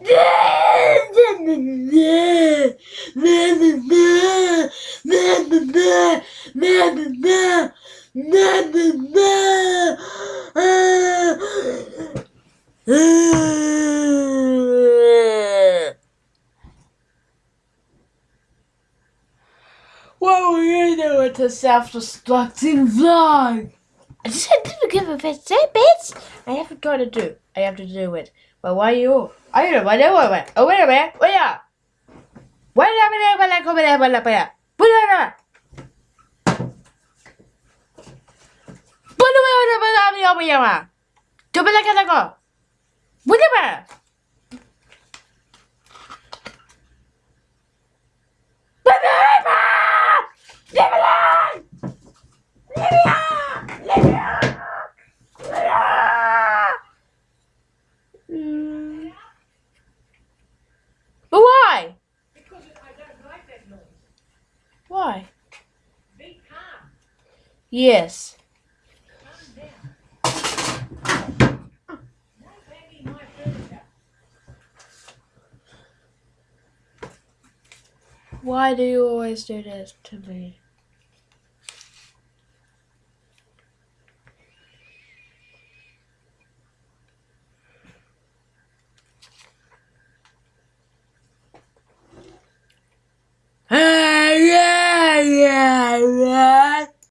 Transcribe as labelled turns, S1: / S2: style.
S1: What were you doing to self-destructing vlog? I just had to give a bit, say bitch. I have to try to do. I have to do it. But why you? I don't know what they Oh, wait a minute. Wait up. Why did I have an air when I come in and have one up Put it up. Put it up. Put Why? Yes.
S2: Calm down. No banging my furniture.
S1: Why do you always do this to me?